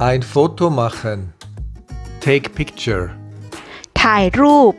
Ein Foto machen. Take picture. ถ่ายรูป